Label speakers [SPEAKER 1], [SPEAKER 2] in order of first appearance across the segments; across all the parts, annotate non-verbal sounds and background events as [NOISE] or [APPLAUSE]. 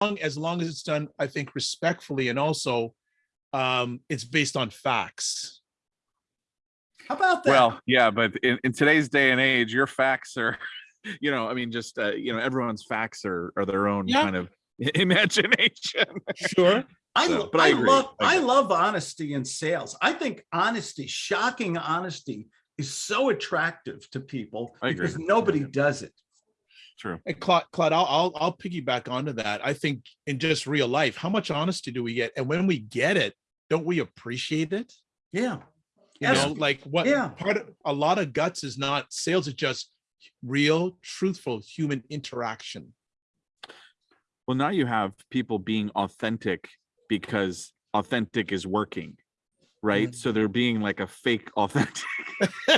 [SPEAKER 1] long as long as it's done, I think respectfully and also um, it's based on facts.
[SPEAKER 2] How about that?
[SPEAKER 3] Well, yeah, but in, in today's day and age, your facts are, [LAUGHS] you know, I mean, just, uh, you know, everyone's facts are, are their own
[SPEAKER 1] Yeah.
[SPEAKER 3] kind of [LAUGHS] imagination.
[SPEAKER 1] Sure.
[SPEAKER 2] I,
[SPEAKER 3] So, but I
[SPEAKER 2] I
[SPEAKER 3] agree.
[SPEAKER 2] love,
[SPEAKER 3] I
[SPEAKER 2] I love honesty in sales. I think honesty, shocking honesty is so attractive to people
[SPEAKER 3] I agree.
[SPEAKER 2] because nobody does it.
[SPEAKER 3] True.
[SPEAKER 1] And Claude, Claude, I'll, I'll, I'll piggyback onto that. I think in just real life, how much honesty do we get? And when we get it, don't we appreciate it?
[SPEAKER 2] Yeah.
[SPEAKER 1] You
[SPEAKER 2] Yes.
[SPEAKER 1] know, like what
[SPEAKER 2] Yeah.
[SPEAKER 1] part of a lot of guts is not sales, it's just real, truthful human interaction.
[SPEAKER 3] Well, now you have people being authentic because authentic is working, right?
[SPEAKER 1] Mm.
[SPEAKER 3] So they're being like a fake authentic. [LAUGHS]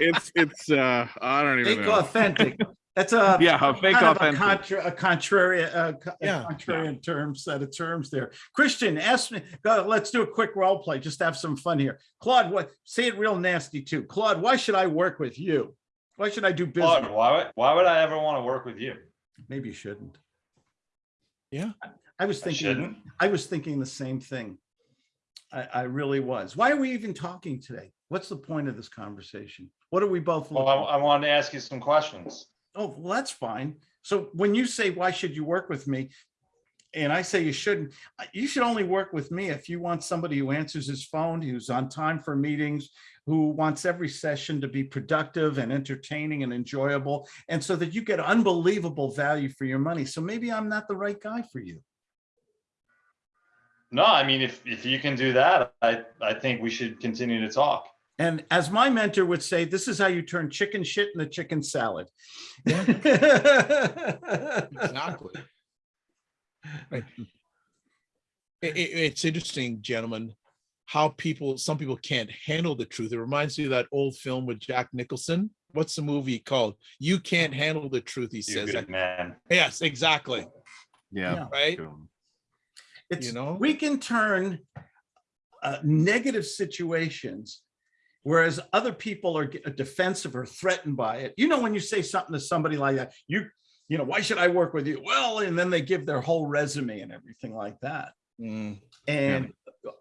[SPEAKER 3] it's, it's, uh, I don't even
[SPEAKER 2] Fake
[SPEAKER 3] know.
[SPEAKER 2] authentic. That's a.
[SPEAKER 3] Yeah, a fake
[SPEAKER 2] kind of a
[SPEAKER 3] authentic.
[SPEAKER 2] contra- A contrary, a co- a
[SPEAKER 1] Yeah.
[SPEAKER 2] contrarian term, set of terms there. Christian, ask me, go, let's do a quick role play, just have some fun here. Claude, what, say it real nasty too. Claude, why should I work with you? Why should I do
[SPEAKER 4] Claude,
[SPEAKER 2] business?
[SPEAKER 4] why would, why would I ever want to work with you?
[SPEAKER 2] Maybe you shouldn't.
[SPEAKER 1] Yeah.
[SPEAKER 2] I was thinking,
[SPEAKER 4] shouldn't.
[SPEAKER 2] I was thinking the same thing. I, I really was. Why are we even talking today? What's the point of this conversation? What are we both?
[SPEAKER 4] Well, I, I wanted to ask you some questions.
[SPEAKER 2] Oh, well, that's fine. So when you say, why should you work with me? And I say you shouldn't, you should only work with me if you want somebody who answers his phone, who's on time for meetings, who wants every session to be productive and entertaining and enjoyable, and so that you get unbelievable value for your money. So maybe I'm not the right guy for you.
[SPEAKER 4] No, I mean, if, if you can do that, I, I think we should continue to talk.
[SPEAKER 2] And as my mentor would say, this is how you turn chicken shit into chicken salad.
[SPEAKER 1] Exactly. Right. [LAUGHS] It, it- it's interesting, gentlemen, how people, some people can't handle the truth. It reminds me of that old film with Jack Nicholson. What's the movie called? You can't handle the truth, he
[SPEAKER 4] You
[SPEAKER 1] says.
[SPEAKER 4] good man.
[SPEAKER 1] Yes, exactly.
[SPEAKER 2] Yeah.
[SPEAKER 3] Yeah.
[SPEAKER 1] Right?
[SPEAKER 3] Cool.
[SPEAKER 2] It's,
[SPEAKER 1] know?
[SPEAKER 2] we can turn uh, negative situations, whereas other people are defensive or threatened by it. You know, when you say something to somebody like that, you, you know, why should I work with you? Well, and then they give their whole resume and everything like that.
[SPEAKER 1] Mm,
[SPEAKER 2] And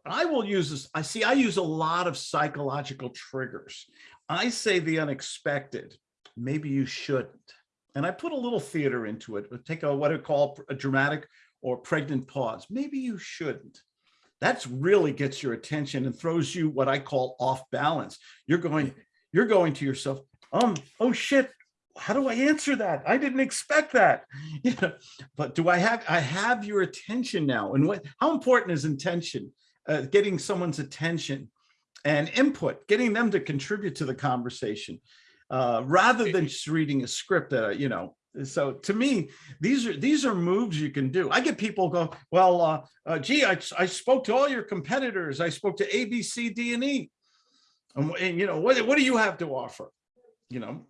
[SPEAKER 2] I will use this, I see, I use a lot of psychological triggers. I say the unexpected, maybe you shouldn't. And I put a little theater into it, take a, what I call a dramatic or pregnant pause. Maybe you shouldn't. That's really gets your attention and throws you what I call off balance. You're going, you're going to yourself, um, oh shit, how do I answer that? I didn't expect that. [LAUGHS] You know, but do I have, I have your attention now. And what, how important is intention? Uh, getting someone's attention and input, getting them to contribute to the conversation, uh, rather than just reading a script, uh, you know. So to me, these are these are moves you can do. I get people go, well, uh, uh, gee, I, I spoke to all your competitors. I spoke to A, B, C, D, and E. And, and, you know, what, what do you have to offer? You know,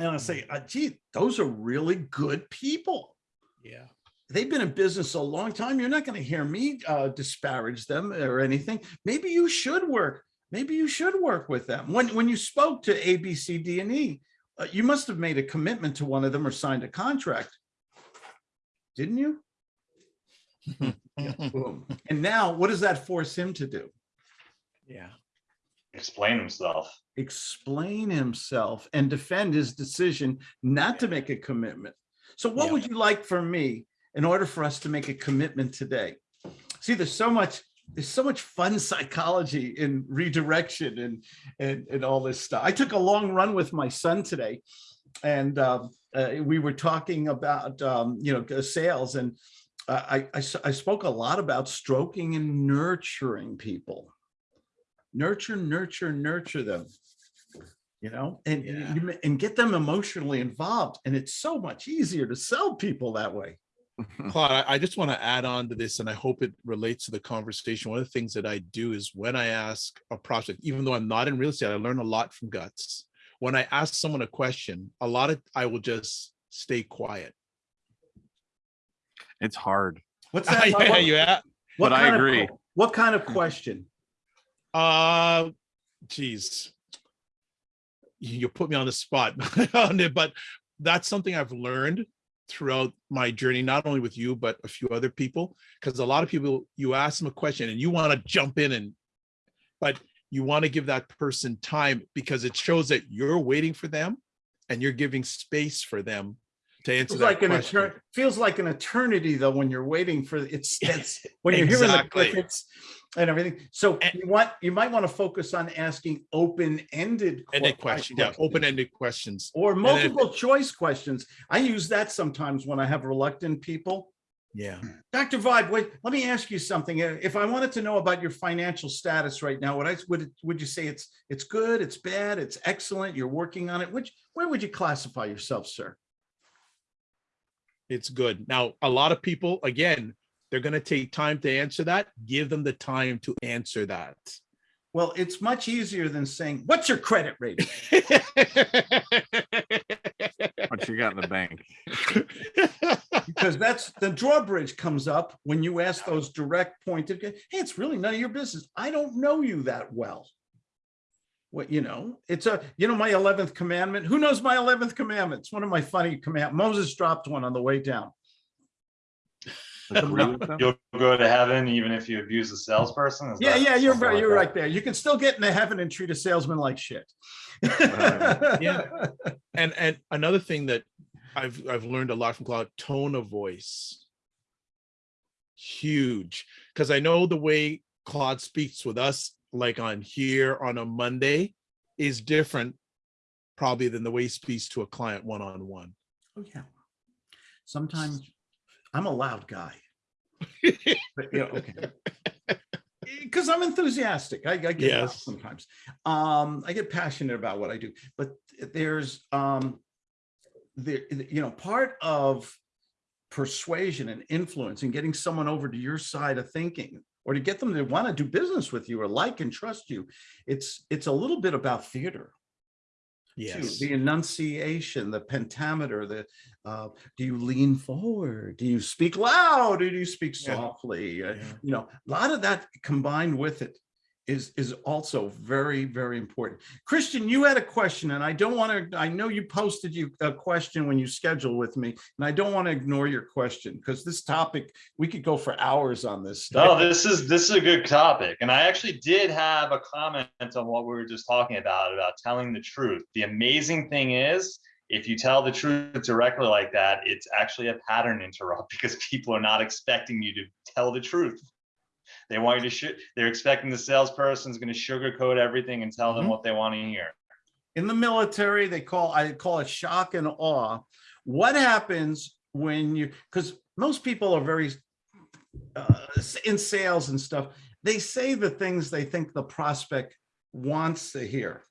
[SPEAKER 2] and I say, uh, gee, those are really good people
[SPEAKER 1] yeah.
[SPEAKER 2] they've been in business a long time. You're not going to hear me uh, disparage them or anything. Maybe you should work. Maybe you should work with them. When when you spoke to A, B, C, D, and E, uh, you must have made a commitment to one of them or signed a contract, didn't you? [LAUGHS] Boom. And now, what does that force him to do?
[SPEAKER 1] Yeah.
[SPEAKER 4] Explain himself.
[SPEAKER 2] Explain himself and defend his decision not to make a commitment. So what
[SPEAKER 1] Yeah.
[SPEAKER 2] would you like from me in order for us to make a commitment today? See, there's so much, there's so much fun [LAUGHS] psychology in redirection and, and, and all this stuff. I took a long run with my son today and um, uh, we were talking about, um, you know, sales and uh, I, I, I spoke a lot about stroking and nurturing people. Nurture, nurture, nurture them. You know, and,
[SPEAKER 1] Yeah.
[SPEAKER 2] and get them emotionally involved. And it's so much easier to sell people that way. [LAUGHS]
[SPEAKER 1] Claude, I, I just want to add on to this, and I hope it relates to the conversation. One of the things that I do is when I ask a prospect, even though I'm not in real estate, I learn a lot from guts. When I ask someone a question, a lot of I will just stay quiet.
[SPEAKER 3] It's hard.
[SPEAKER 2] What's [LAUGHS] that?
[SPEAKER 1] yeah,
[SPEAKER 2] what-
[SPEAKER 1] yeah.
[SPEAKER 2] what
[SPEAKER 3] But I
[SPEAKER 2] kind of
[SPEAKER 3] agree.
[SPEAKER 2] What kind of question?
[SPEAKER 1] Uh, geez, you you put me on the spot on [LAUGHS] it, but that's something I've learned throughout my journey, not only with you, but a few other people, because a lot of people, you ask them a question and you want to jump in and, but you want to give that person time because it shows that you're waiting for them and you're giving space for them to answer
[SPEAKER 2] Feels
[SPEAKER 1] that
[SPEAKER 2] like
[SPEAKER 1] question.
[SPEAKER 2] eternity, feels like an eternity though, when you're waiting for, it's, [LAUGHS] that's, when you're hearing the
[SPEAKER 1] Exactly.
[SPEAKER 2] crickets and everything. So
[SPEAKER 1] And-
[SPEAKER 2] you want, you might want to focus on asking open-ended.
[SPEAKER 1] Ended question, yeah,
[SPEAKER 2] questions.
[SPEAKER 1] open-ended questions.
[SPEAKER 2] Or multiple choice questions. I use that sometimes when I have reluctant people.
[SPEAKER 1] Yeah.
[SPEAKER 2] Dr. Vibe, wait, let me ask you something. Uh, If I wanted to know about your financial status right now, would I, would, would you say it's, it's good, it's bad, it's excellent, you're working on it? Which, where would you classify yourself, sir?
[SPEAKER 1] It's good. Now, a lot of people, again, they're gonna take time to answer that. Give them the time to answer that.
[SPEAKER 2] Well, it's much easier than saying, what's your credit rating? [LAUGHS]
[SPEAKER 3] What you got in the bank?
[SPEAKER 2] Because that's, the drawbridge comes up when you ask those direct pointed, hey, it's really none of your business. I don't know you that well. What, you know, it's a, you know, my 11th commandment, who knows my 11th commandment? It's one of my funny command, Moses dropped one on the way down.
[SPEAKER 3] Agree with them?
[SPEAKER 4] You'll go to heaven even if you abuse a salesperson? Is
[SPEAKER 2] Yeah, yeah, you're right,
[SPEAKER 4] like
[SPEAKER 2] you're
[SPEAKER 4] that?
[SPEAKER 2] right there. You can still get into heaven and treat a salesman like shit.
[SPEAKER 1] Yeah. And and another thing that I've I've learned a lot from Claude, tone of voice. Huge, because I know the way Claude speaks with us, like on here on a Monday, is different probably than the way he speaks to a client one-on-one.
[SPEAKER 2] Oh, yeah. Sometimes I'm a loud guy. [LAUGHS] But, you know, okay. Because I'm enthusiastic. I, I get
[SPEAKER 1] Yes.
[SPEAKER 2] sometimes. Um, I get passionate about what I do, but there's um there, you know, part of persuasion and influence and getting someone over to your side of thinking or to get them to want to do business with you or like and trust you. It's it's a little bit about theater too.
[SPEAKER 1] Yes.
[SPEAKER 2] The enunciation, the pentameter, the, uh, do you lean forward? Do you speak loud? Or do you speak
[SPEAKER 1] Yeah.
[SPEAKER 2] softly? Uh,
[SPEAKER 1] Yeah.
[SPEAKER 2] You know, a lot of that combined with it is, is also very, very important. Christian, you had a question and I don't want to, I know you posted you a question when you scheduled with me and I don't want to ignore your question because this topic, we could go for hours on this stuff.
[SPEAKER 4] this is, this is a good topic. And I actually did have a comment on what we were just talking about, about telling the truth. The amazing thing is, if you tell the truth directly like that, it's actually a pattern interrupt [LAUGHS] because people are not expecting you to tell the truth. They want you to, they're expecting the salesperson's gonna sugarcoat everything and tell them
[SPEAKER 1] Mhm.
[SPEAKER 4] what they want to hear.
[SPEAKER 2] in the military, they call, I call it shock and awe. What happens when you, because most people are very uh, in sales and stuff, they say the things they think the prospect wants to hear.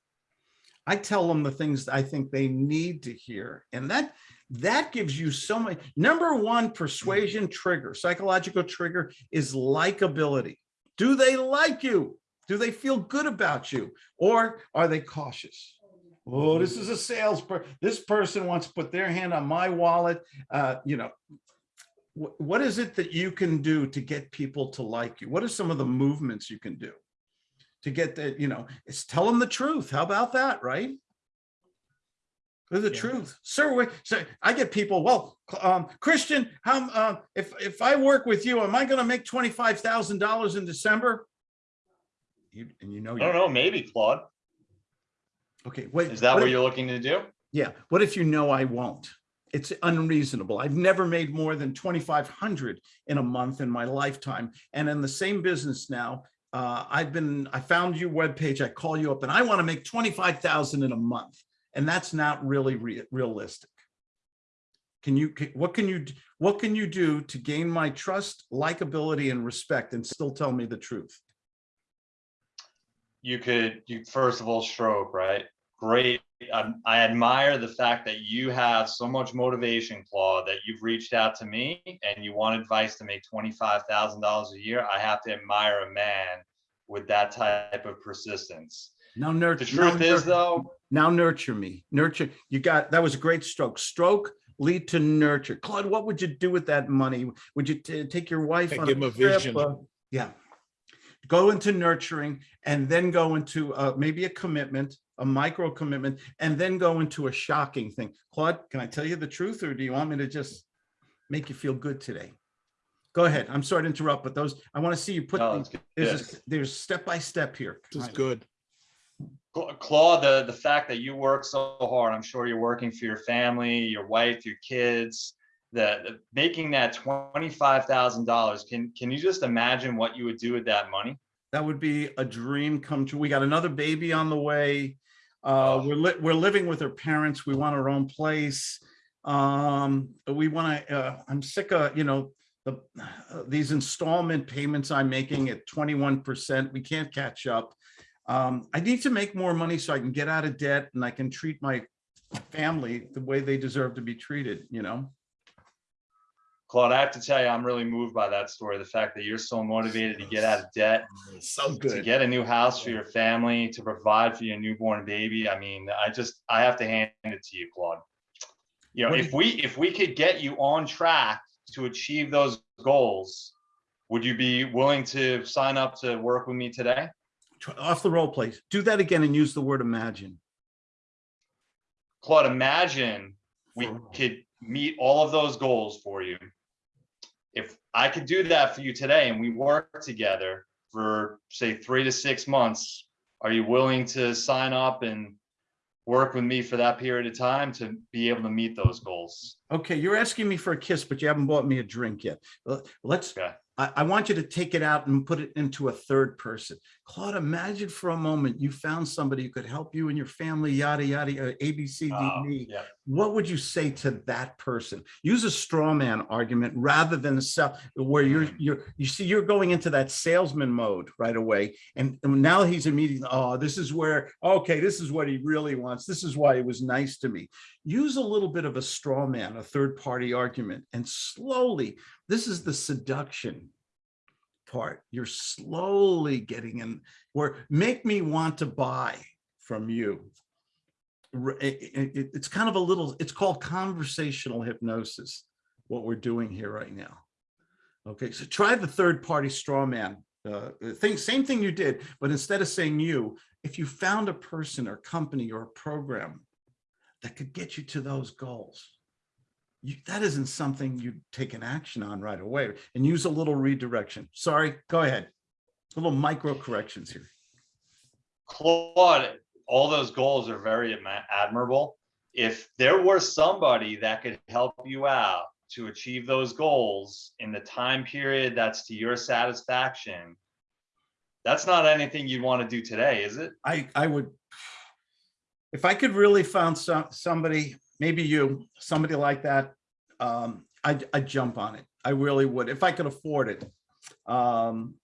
[SPEAKER 2] I tell them the things I think they need to hear. And that, that gives you so many, number one persuasion trigger, psychological trigger is likability. Do they like you? Do they feel good about you? Or are they cautious? Oh, this is a sales per, this person wants to put their hand on my wallet. Uh, you know, what is it that you can do to get people to like you? What are some of the movements you can do? To get that, you know, it's tell them the truth. How about that, right? Tell The
[SPEAKER 1] Yeah.
[SPEAKER 2] truth, sir. wait, So I get people. Well, um, Christian, how? Uh, if if I work with you, am I going to make twenty five thousand dollars in December? You and you know
[SPEAKER 4] I don't know, maybe Claude.
[SPEAKER 2] Okay, wait.
[SPEAKER 4] Is that
[SPEAKER 2] what
[SPEAKER 4] what
[SPEAKER 2] if-
[SPEAKER 4] you're looking to do?
[SPEAKER 2] Yeah, what if you know I won't? It's unreasonable. I've never made more than twenty-five hundred in a month in my lifetime. And in the same business now, uh, I've been, I found your webpage, I call you up and I want to make twenty-five thousand in a month. And that's not really rea- realistic. Can you, what can you, what can you do to gain my trust, likability and respect and still tell me the truth?
[SPEAKER 4] you could you first of all stroke right great um, i admire the fact that you have so much motivation claude that you've reached out to me and you want advice to make $25000 a year i have to admire a man with that type of persistence
[SPEAKER 2] No nurture.
[SPEAKER 4] the truth is though
[SPEAKER 2] Now nurture me, nurture. You got, that was a great stroke. Stroke lead to nurture. Claude, what would you do with that money? Would you take your wife
[SPEAKER 1] Yeah,
[SPEAKER 2] on
[SPEAKER 1] give
[SPEAKER 2] a
[SPEAKER 1] a
[SPEAKER 2] trip?
[SPEAKER 1] vision.
[SPEAKER 2] Uh, Yeah. Go into nurturing and then go into uh, maybe a commitment, a micro commitment, and then go into a shocking thing. Claude, can I tell you the truth or do you want me to just make you feel good today? Go ahead. I'm sorry to interrupt, but those, I want to see you put,
[SPEAKER 4] No,
[SPEAKER 2] the-
[SPEAKER 4] it's good.
[SPEAKER 2] there's, a- there's step by step here.
[SPEAKER 1] This is good.
[SPEAKER 4] Cla- Claude, the, the fact that you work so hard, I'm sure you're working for your family, your wife, your kids, the, the- making that twenty-five thousand dollars, can, can you just imagine what you would do with that money?
[SPEAKER 2] That would be a dream come true. We got another baby on the way. Uh,
[SPEAKER 4] Oh.
[SPEAKER 2] we're li- we're living with our parents. We want our own place. Um, we want to, uh, I'm sick of, you know, the, uh, these installment payments I'm making at twenty-one percent. We can't catch up. Um, I need to make more money so I can get out of debt and I can treat my family the way they deserve to be treated, you know?
[SPEAKER 4] Claude, I have to tell you, I'm really moved by that story. The fact that you're so motivated to get out of debt,
[SPEAKER 1] So good.
[SPEAKER 4] to get a new house for your family, to provide for your newborn baby. I mean, I just, I have to hand it to you, Claude. You know,
[SPEAKER 2] What
[SPEAKER 4] if we, if we could get you on track to achieve those goals, would you be willing to sign up to work with me today?
[SPEAKER 2] Off the roll, please. Do that again and use the word imagine.
[SPEAKER 4] Claude, imagine we could meet all of those goals for you. If I could do that for you today and we work together for say three to six months, are you willing to sign up and work with me for that period of time to be able to meet those goals?
[SPEAKER 2] Okay, you're asking me for a kiss, but you haven't bought me a drink yet. Let's,
[SPEAKER 4] Okay.
[SPEAKER 2] I, I want you to take it out and put it into a third person. Claude, imagine for a moment you found somebody who could help you and your family, yada, yada, yada, A, B, C, D,
[SPEAKER 4] Uh,
[SPEAKER 2] E.
[SPEAKER 4] yeah.
[SPEAKER 2] What would you say to that person? Use a straw man argument rather than a sell, where you're,
[SPEAKER 4] Mm.
[SPEAKER 2] you're, you see, you're going into that salesman mode right away. And and now he's immediately, oh, this is where, okay, this is what he really wants. This is why he was nice to me. Use a little bit of a straw man, a third party argument, and slowly, this is the seduction part. You're slowly getting in where make me want to buy from you. It- it- it- it's kind of a little, it's called conversational hypnosis, what we're doing here right now. Okay, so try the third party straw man uh, thing, same thing you did, but instead of saying you, if you found a person or company or a program that could get you to those goals, you, that isn't something you take an action on right away and use a little redirection. Sorry, go ahead. A little micro corrections here.
[SPEAKER 4] Claude, all those goals are very admirable. If there were somebody that could help you out to achieve those goals in the time period that's to your satisfaction, that's not anything you'd want to do today, is it?
[SPEAKER 2] I, I would, if I could really found some, somebody, maybe you, somebody like that, um, I'd, I'd jump on it. I really would, if I could afford it. Um,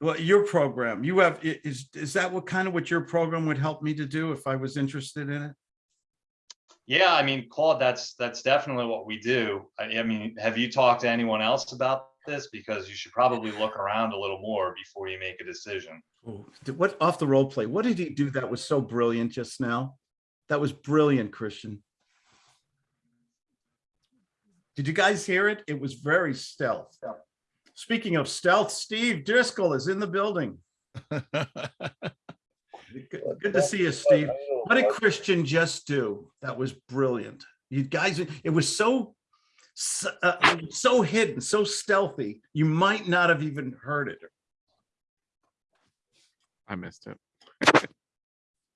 [SPEAKER 2] well, your program, you have, is, is that what kind of what your program would help me to do if I was interested in it?
[SPEAKER 4] Yeah, I mean, Claude, that's, that's definitely what we do. I, I mean, have you talked to anyone else about this? Because you should probably look around a little more before you make a decision.
[SPEAKER 2] Oh, did- What, off the role play, what did he do that was so brilliant just now? That was brilliant, Christian. Did you guys hear it? It was very stealth. Speaking of stealth, Steve Driscoll is in the building. Good [LAUGHS] good to see you, Steve. What did Christian just do? That was brilliant. You guys, it was so, so, uh, so hidden, so stealthy, you might not have even heard it.
[SPEAKER 3] I missed it. [LAUGHS]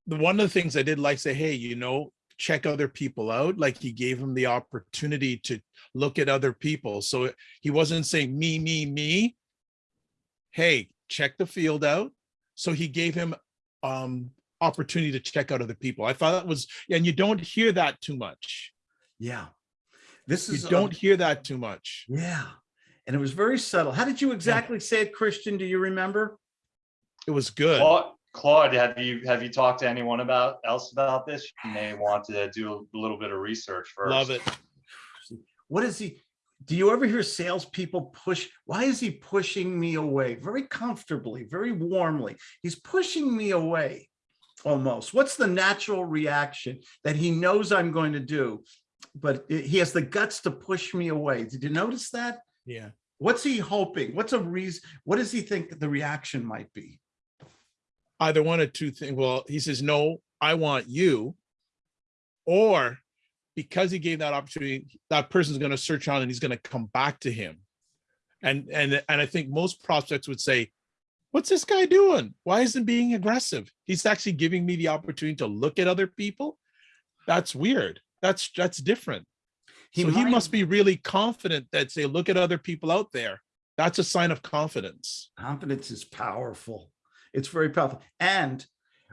[SPEAKER 1] the one of the things I did like say, hey, you know, check other people out. Like he gave him the opportunity to look at other people. So he wasn't saying me, me, me. Hey, check the field out. So he gave him um opportunity to check out other people. I thought that was, and you don't hear that too much.
[SPEAKER 2] Yeah. This is. you
[SPEAKER 1] don't hear that too much.
[SPEAKER 2] Yeah. And it was very subtle. How did you exactly say it, Christian? Do you remember?
[SPEAKER 1] It was good.
[SPEAKER 4] Claude, Claude, have you, have you talked to anyone about, else about this? You may want to do a little bit of research first.
[SPEAKER 1] Love it.
[SPEAKER 2] What is he? Do you ever hear salespeople push? Why is he pushing me away? Very comfortably, very warmly. He's pushing me away almost. What's the natural reaction that he knows I'm going to do? But he has the guts to push me away. Did you notice that?
[SPEAKER 1] Yeah.
[SPEAKER 2] What's he hoping? What's a reason? What does he think the reaction might be?
[SPEAKER 1] Either one of two things. Well, he says, no, I want you. Or because he gave that opportunity, that person's going to search on and he's going to come back to him. And and and I think most prospects would say, "What's this guy doing? Why isn't he being aggressive? He's actually giving me the opportunity to look at other people. That's weird. That's that's different.
[SPEAKER 2] He
[SPEAKER 1] so he must be really confident that say, look at other people out there. That's a sign of confidence.
[SPEAKER 2] confidence is powerful it's very powerful. And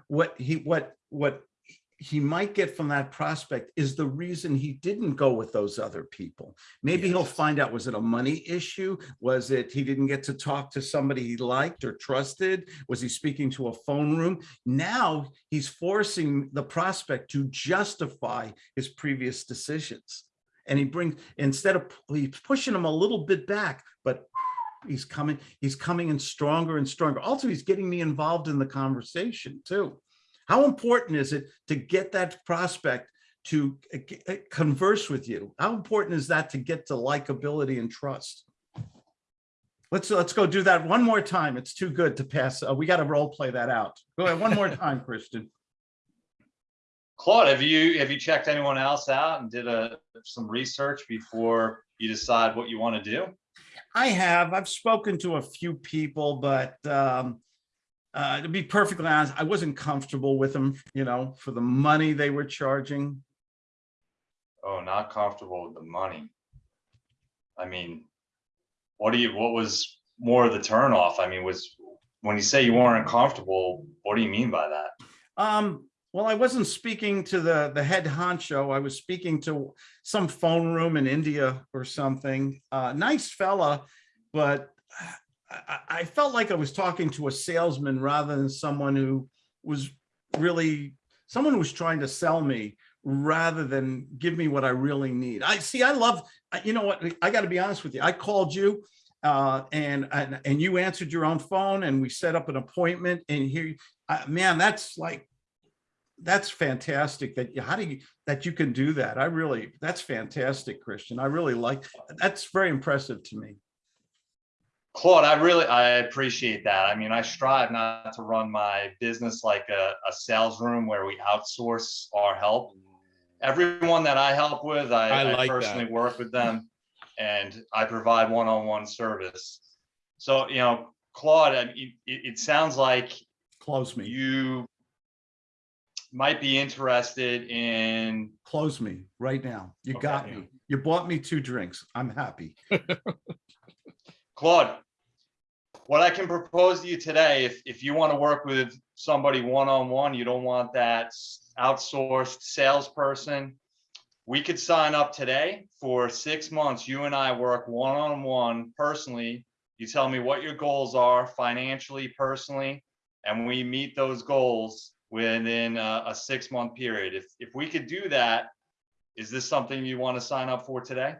[SPEAKER 2] what he what what he might get from that prospect is the reason he didn't go with those other people. Maybe he'll find out was it a money issue? Was it he didn't get to talk to somebody he liked or trusted? Was he speaking to a phone room? Now he's forcing the prospect to justify his previous decisions. And he brings instead of he's pushing him a little bit back but he's coming he's coming in stronger and stronger. Also he's getting me involved in the conversation too. How important is it to get that prospect to uh, uh, converse with you? How important is that to get to likability and trust? Let's let's go do that one more time. It's too good to pass uh, we got to role play that out. Go ahead one more time christian
[SPEAKER 4] Claude, have you, have you checked anyone else out and did a, some research before you decide what you want to do?
[SPEAKER 2] I have. I've spoken to a few people, but um, uh, to be perfectly honest, I wasn't comfortable with them, you know, for the money they were charging.
[SPEAKER 4] Oh, not comfortable with the money. I mean, what do you, what was more of the turnoff? I mean, was, when you say you weren't comfortable, what do you mean by that?
[SPEAKER 2] Um, well, I wasn't speaking to the, the head honcho. I was speaking to some phone room in India or something. Uh, nice fella, but I, I- felt like I was talking to a salesman rather than someone who was really, someone who was trying to sell me rather than give me what I really need. I see, I love, you know what, I gotta be honest with you. I called you uh, and, and, and you answered your own phone and we set up an appointment and here, uh, man, that's like, that's fantastic that, you- how do you, that you can do that. I really, that's fantastic, Christian. I really like, that's very impressive to me.
[SPEAKER 4] Claude, I really, I appreciate that. I mean, I strive not to run my business like a, a sales room where we outsource our help. Everyone that I help with,
[SPEAKER 1] I
[SPEAKER 4] I, I
[SPEAKER 1] like that.
[SPEAKER 4] personally work with them and I provide one-on-one service. So, you know, Claude, I mean, it, it sounds like
[SPEAKER 2] Close me,
[SPEAKER 4] you might be interested in,
[SPEAKER 2] close me right now. You got me. You bought me two drinks. I'm happy. [LAUGHS]
[SPEAKER 4] Claude, what I can propose to you today, if, if you want to work with somebody one-on-one, you don't want that outsourced salesperson, we could sign up today for six months. You and I work one-on-one personally. You tell me what your goals are financially, personally, and we meet those goals within a, a six-month period. If, if we could do that, is this something you want to sign up for today?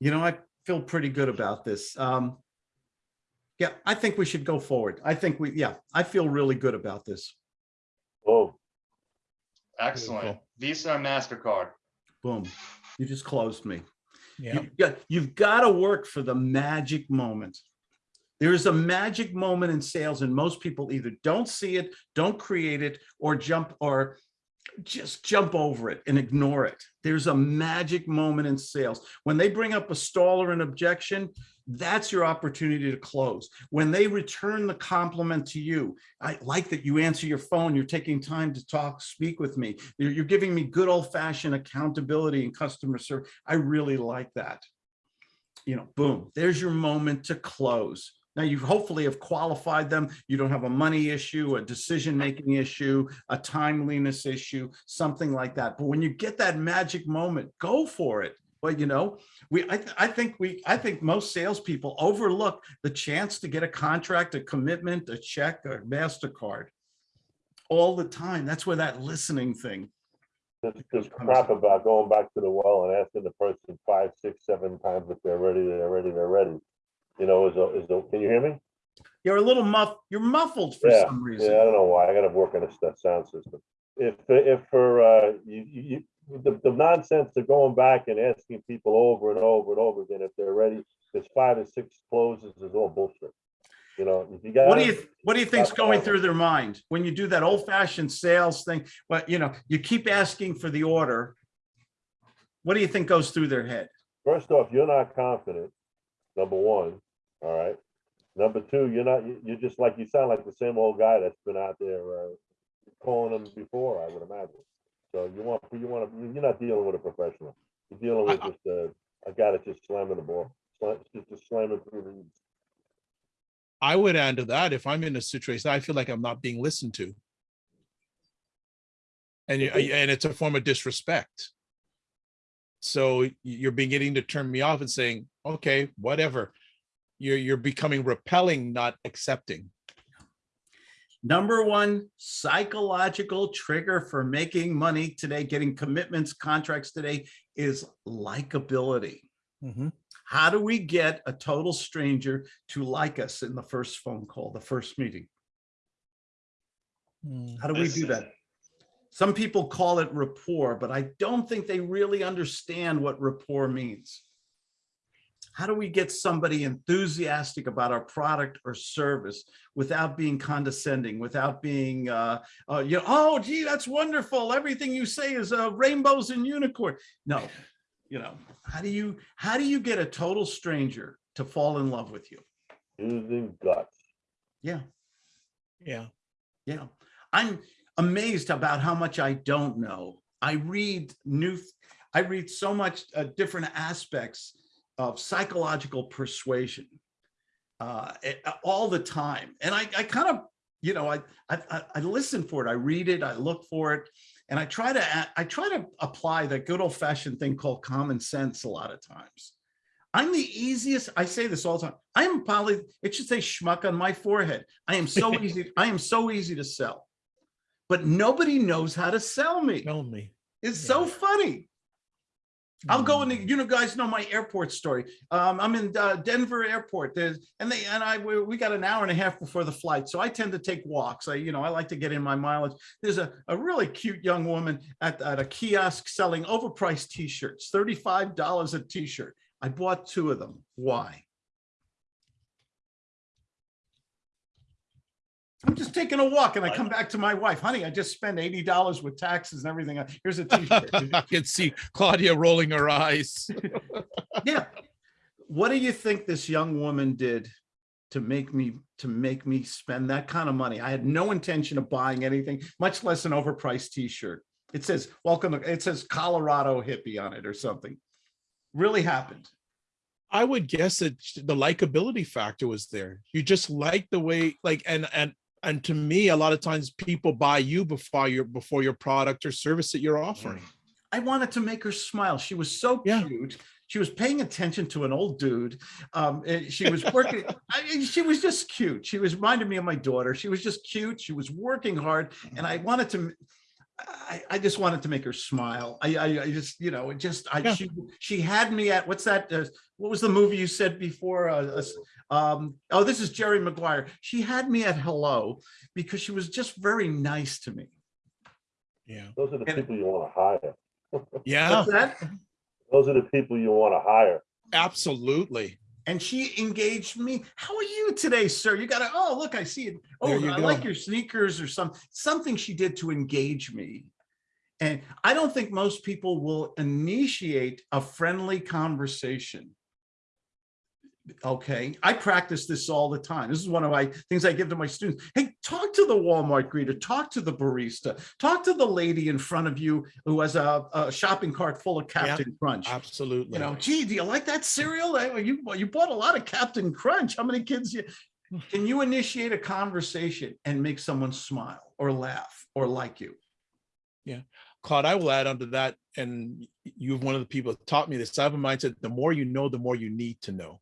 [SPEAKER 2] You know, I feel pretty good about this. Um, yeah, I think we should go forward. I think we, yeah, I feel really good about this.
[SPEAKER 5] Oh,
[SPEAKER 4] Excellent.
[SPEAKER 1] Beautiful.
[SPEAKER 4] Visa and MasterCard.
[SPEAKER 2] Boom. You just closed me.
[SPEAKER 1] Yeah.
[SPEAKER 2] You've got, you've got to work for the magic moment. There is a magic moment in sales and most people either don't see it, don't create it, or jump or just jump over it and ignore it. There's a magic moment in sales. When they bring up a stall or an objection, that's your opportunity to close. When they return the compliment to you, I like that you answer your phone, you're taking time to talk, speak with me. You're, you're giving me good old fashioned accountability and customer service. I really like that. You know, boom, there's your moment to close. Now you hopefully have qualified them. You don't have a money issue, a decision-making issue, a timeliness issue, something like that. But when you get that magic moment, go for it. But you know, we, I, th- I think we, I think most salespeople overlook the chance to get a contract, a commitment, a check, a MasterCard all the time. That's where that listening thing.
[SPEAKER 5] this, this crap about going back to the well and asking the person five, six, seven times if they're ready, they're ready, they're ready. You know, is, a- is, a- can you hear me?
[SPEAKER 2] You're a little muff, you're muffled for
[SPEAKER 5] Yeah,
[SPEAKER 2] some reason.
[SPEAKER 5] Yeah, I don't know why. I gotta work on this sound system. If, if for, uh, you, you, you- the, the nonsense of going back and asking people over and over and over again if they're ready, there's five or six closes is all bullshit. You know, if you got.
[SPEAKER 2] What do you, what do you think's going through their mind when you do that old fashioned sales thing? But you know, you keep asking for the order. What do you think goes through their head?
[SPEAKER 5] First off, you're not confident, number one, all right? Number two, you're not, you- you're just like, you sound like the same old guy that's been out there, uh, calling them before, I would imagine. So you want, you want, to you're not dealing with a professional. You're dealing with
[SPEAKER 1] I- I-
[SPEAKER 5] just a, a guy that's just slamming the ball, slam- just, just slamming through the.
[SPEAKER 1] I would add to that, if I'm in a situation, I feel like I'm not being listened to. And you, and it's a form of disrespect. So you're beginning to turn me off and saying, okay, whatever. You're, you're becoming repelling, not accepting.
[SPEAKER 2] Number one psychological trigger for making money today, getting commitments, contracts today is likability. Mm-hmm. How do we get a total stranger to like us in the first phone call, the first meeting? Mm, How do we do that? Some people call it rapport, but I don't think they really understand what rapport means. How do we get somebody enthusiastic about our product or service without being condescending, without being, uh, uh, you know, oh, gee, that's wonderful. Everything you say is uh, rainbows and unicorn. No, you know, how do you, how do you get a total stranger to fall in love with you?
[SPEAKER 5] Using guts.
[SPEAKER 2] Yeah.
[SPEAKER 1] Yeah.
[SPEAKER 2] Yeah, I'm amazed about how much I don't know. I read new, I read so much uh, different aspects of psychological persuasion uh, eh, uh, all the time. And I, I kind of, you know, I, I, I- listen for it. I read it, I look for it, and I try to, I try to apply the good old fashioned thing called common sense a lot of times. I'm the easiest, I say this all the time. I am probably, it should say schmuck on my forehead. I am so [LAUGHS] easy, I am so easy to sell. But nobody knows how to sell me.
[SPEAKER 1] Tell me.
[SPEAKER 2] It's so funny. I'll go in the,
[SPEAKER 1] Mm.
[SPEAKER 2] you know, guys know my airport story. Um, I'm in uh, Denver airport. There's, and they, and I, we, we got an hour and a half before the flight. So I tend to take walks. I, you know, I like to get in my mileage. There's a, a really cute young woman at, at a kiosk selling overpriced t-shirts, $35 a t-shirt. I bought two of them. Why? I'm just taking a walk and I come back to my wife, honey, I just spent $80 with taxes and everything. Uh, here's a [LAUGHS] t-shirt.
[SPEAKER 1] I can see Claudia rolling her eyes. [LAUGHS] [LAUGHS]
[SPEAKER 2] Yeah. What do you think this young woman did to make me, to make me spend that kind of money? I had no intention of buying anything, much less an overpriced t-shirt. It says, welcome, to- it says Colorado hippie on it or something. Really happened.
[SPEAKER 1] I would guess that the likability factor was there. You just like the way, like, and and and to me, a lot of times people buy you before your before your product or service that you're offering.
[SPEAKER 2] I wanted to make her smile. She was so
[SPEAKER 1] Yeah.
[SPEAKER 2] cute. She was paying attention to an old dude. Um, and she was working. [LAUGHS] I mean, she was just cute. She was reminded me of my daughter. She was just cute. She was working hard, mm-hmm. and I wanted to. I, I just wanted to make her smile. I, I, I just, you know, it just, I,
[SPEAKER 1] Yeah.
[SPEAKER 2] she, she had me at, what's that? Uh, what was the movie you said before? Uh, uh, um, oh, this is Jerry Maguire. She had me at hello because she was just very nice to me.
[SPEAKER 1] Yeah,
[SPEAKER 5] Those are the
[SPEAKER 2] And-
[SPEAKER 5] people you want to hire. [LAUGHS]
[SPEAKER 1] yeah,
[SPEAKER 2] What's that?
[SPEAKER 5] Those are the people you want to hire.
[SPEAKER 1] absolutely.
[SPEAKER 2] And she engaged me. How are you today, sir? You gotta, oh, look, I see it. Oh, I like your sneakers or some, something she did to engage me. And I don't think most people will initiate a friendly conversation. Okay, I practice this all the time. This is one of my things I give to my students. Hey, talk to the Walmart greeter, talk to the barista, talk to the lady in front of you who has a, a shopping cart full of Captain Crunch.
[SPEAKER 1] Absolutely.
[SPEAKER 2] You know, gee, do you like that cereal? Eh, You, you bought a lot of Captain Crunch. How many kids you? Can you initiate a conversation and make someone smile or laugh or like you?
[SPEAKER 1] Yeah Claude, I will add onto that, and you're one of the people that taught me this. I have a mindset, the more you know, the more you need to know.